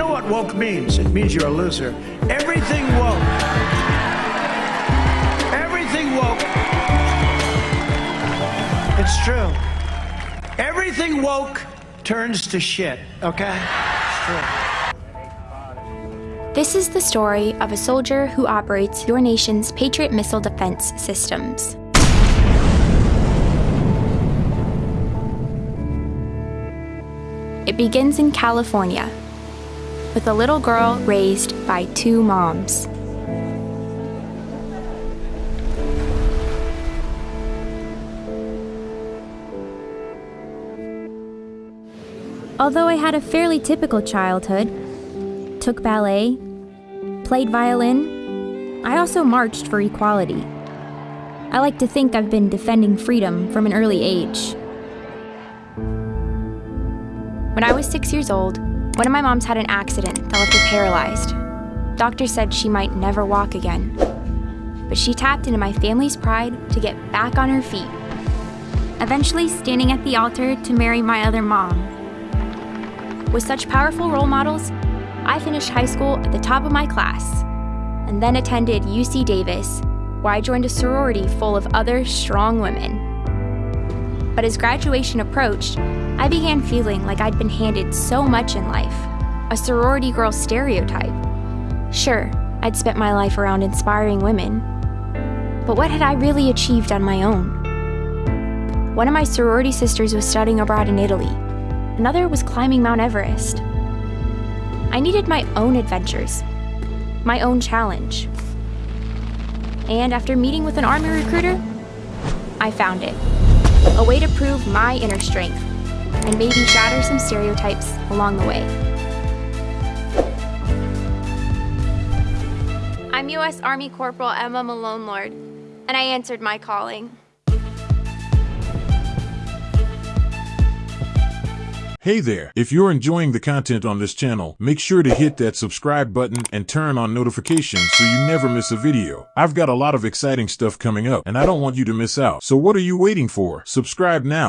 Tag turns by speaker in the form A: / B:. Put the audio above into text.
A: know what woke means? It means you're a loser. Everything woke. Everything woke. It's true. Everything woke turns to shit, okay? It's true.
B: This is the story of a soldier who operates your nation's Patriot missile defense systems. It begins in California with a little girl raised by two moms. Although I had a fairly typical childhood, took ballet, played violin, I also marched for equality. I like to think I've been defending freedom from an early age. When I was six years old, one of my moms had an accident that left her paralyzed. Doctors said she might never walk again. But she tapped into my family's pride to get back on her feet, eventually standing at the altar to marry my other mom. With such powerful role models, I finished high school at the top of my class and then attended UC Davis, where I joined a sorority full of other strong women. But as graduation approached, I began feeling like I'd been handed so much in life a sorority girl stereotype. Sure, I'd spent my life around inspiring women, but what had I really achieved on my own? One of my sorority sisters was studying abroad in Italy, another was climbing Mount Everest. I needed my own adventures, my own challenge. And after meeting with an Army recruiter, I found it a way to prove my inner strength and maybe shatter some stereotypes along the way. I'm U.S. Army Corporal Emma Malonelord, and I answered my calling.
C: Hey there, if you're enjoying the content on this channel, make sure to hit that subscribe button and turn on notifications so you never miss a video. I've got a lot of exciting stuff coming up and I don't want you to miss out. So what are you waiting for? Subscribe now.